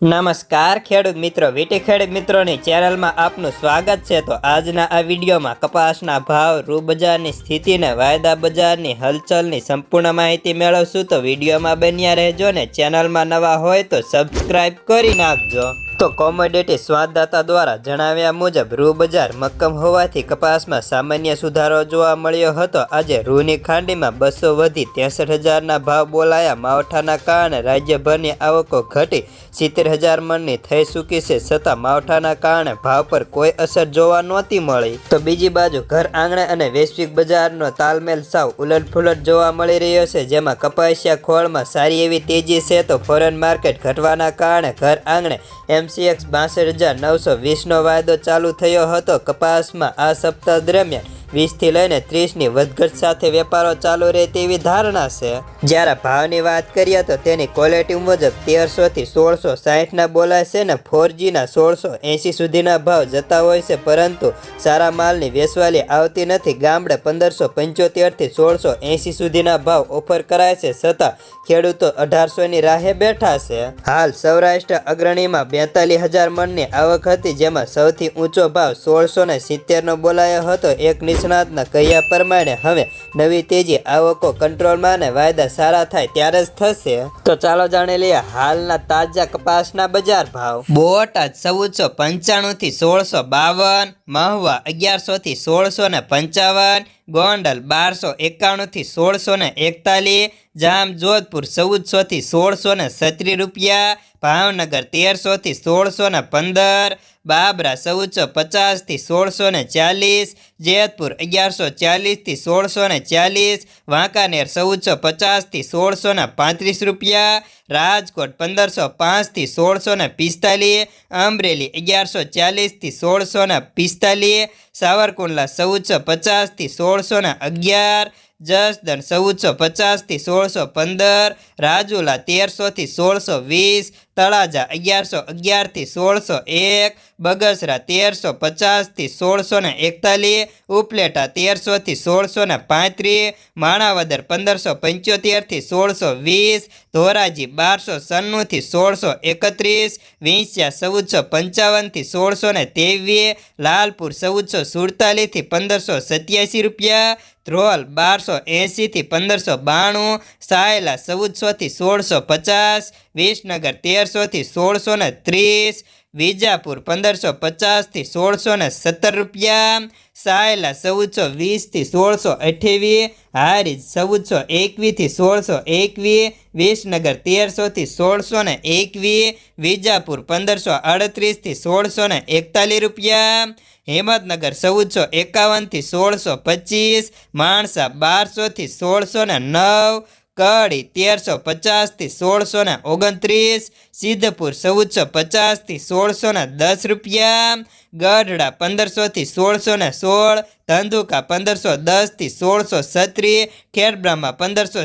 નમસ્કાર, ખેડૂત મિત્રો, વીટી ખેડૂત મિત્રોની ચેનલમાં આપનું સ્વાગત છે. તો આજના આ વિડીયોમાં કપાસના ભાવ રૂ બજારની સ્થિતિને વાયદા બજારની હલચલની સંપૂર્ણ માહિતી મેળવશું. તો વિડીયોમાં બન્યા રહેજો ને ચેનલમાં નવા હોય તો સબસ્ક્રાઈબ કરી નાખજો. તો કોમોડિટી સ્વાદદાતા દ્વારા જણાવ્યા મુજબ રૂ બજાર મક્કમ હોવાથી કપાસમાં સામાન્ય સુધારો જોવા મળ્યો હતો. આજે રૂની ખાંડીમાં બસો વધી ત્રેસઠ હજારના ભાવ બોલાયા. માવઠાના કારણે રાજ્યભરની આવકો ઘટી સિત્તેર હજાર મણની થઈ ચૂકી છે, છતાં માવઠાના કારણે ભાવ પર કોઈ અસર જોવા નહોતી મળી. તો બીજી બાજુ, ઘર આંગણે અને વૈશ્વિક બજારનો તાલમેલ સાવ ઉલટફુલટ જોવા મળી રહ્યો છે, જેમાં કપાસિયા ખોળમાં સારી એવી તેજી છે તો ફોરેન માર્કેટ ઘટવાના કારણે ઘર આંગણે એમસીએક્સ બાસઠ હજાર નવસો વીસનો વાયદો ચાલુ થયો હતો. કપાસમાં આ સપ્તાહ દરમિયાન વીસથી લઈને ત્રીસની વધઘટ સાથે વેપારો ચાલુ રહે તેવી ધારણા છે. જ્યારે ભાવની વાત કરીએ તો તેની ક્વોલિટી મુજબ તેરસોથી સોળસો સાહીઠના બોલાય છે ને ફોરજીના સોળસો એંસી સુધીના ભાવ જતા હોય છે, પરંતુ સારા માલની વેચવાલી આવતી નથી. ગામડે પંદરસો પંચોતેરથી સોળસો એંસી સુધીના ભાવ ઓફર કરાય છે, છતાં ખેડૂતો અઢારસોની રાહે બેઠા છે. હાલ સૌરાષ્ટ્ર અગ્રણીમાં બેતાલીસ હજાર મણની આવક હતી, જેમાં સૌથી ઊંચો ભાવ સોળસો ને સિત્તેરનો બોલાયો હતો. એક નિષ્ણાતના કહ્યા પ્રમાણે હવે નવી તેજી આવકો કંટ્રોલમાં અને વાયદા સારા થાય ત્યારે જ થશે. તો ચાલો જાણી લઈએ હાલના તાજા કપાસના બજાર ભાવ. બોટાદ ચૌદસો પંચાણું થી સોળસો બાવન, મહુવા અગિયારસો થી સોળસો ને પંચાવન, ગોંડલ બારસો એકાણું થી સોળસો ને એકતાલીસ જામ જોધપુર ચૌદસોથી સોળસો ને છત્રીસ રૂપિયા, ભાવનગર તેરસોથી સોળસો ને પંદર, બાબરા ચૌદસો પચાસથી સોળસો ને ચાલીસ, જેતપુર અગિયારસો ચાલીસથી સોળસો ને ચાલીસ, વાંકાનેર ચૌદસો પચાસથી સોળસો ને પાંત્રીસ રૂપિયા, રાજકોટ પંદરસો પાંચથી સોળસો ને પિસ્તાલીસ, અમરેલી અગિયારસો ચાલીસથી સોળસો ને પિસ્તાલીસ, સાવરકુંડલા ચૌદસો પચાસથી સોળસો ને અગિયાર જસદણ ચૌદસો પચાસથી સોળસો પંદર, રાજુલા તેરસોથી સોળસો વીસ, તળાજા અગિયારસો અગિયારથી સોળસો એક, બગસરા તેરસો પચાસથી સોળસો ને એકતાલીસ, ઉપલેટા તેરસોથી સોળસો ને પાંત્રીસ માણાવદર પંદરસો પંચોતેરથી સોળસો વીસ, ધોરાજી બારસો સન્નુંથી સોળસો એકત્રીસ, વિંસ્યા ચૌદસો પંચાવનથી સોળસો ને તેવીસ લાલપુર ચૌદસો સુડતાલીસથી પંદરસો સત્યાસી રૂપિયા ધ્રોલ બારસો એંશીથી પંદરસો બાણું સાયલા ચૌદસોથી સોળસો પચાસ વિસનગર તેરસોથી સોળસો ને ત્રીસ વિજાપુર પંદરસો પચાસથી સોળસો ને સત્તર રૂપિયા. સાયલા ચૌદસો વીસથી સોળસો અઠ્યાવીસ. હારીજ ચૌદસો એકવીસથી સોળસો એકવીસ. વિસનગર તેરસોથી સોળસો ને એકવીસ. વિજાપુર પંદરસો અડત્રીસથી સોળસો ને એકતાલીસ રૂપિયા. હિંમતનગર ચૌદસો એકાવનથી સોળસો પચીસ. માણસા બારસોથી સોળસો ને નવ. કડી તેરસો પચાસથી સોળસો ને ઓગણત્રીસ, સિદ્ધપુર ચૌદસો પચાસથી સોળસો ને દસ રૂપિયા, ગઢડા પંદરસોથી સોળસો ને સોળ, ધંધુકા પંદરસો દસથી સોળસો છત્રીસ ખેડબ્રામાં પંદરસો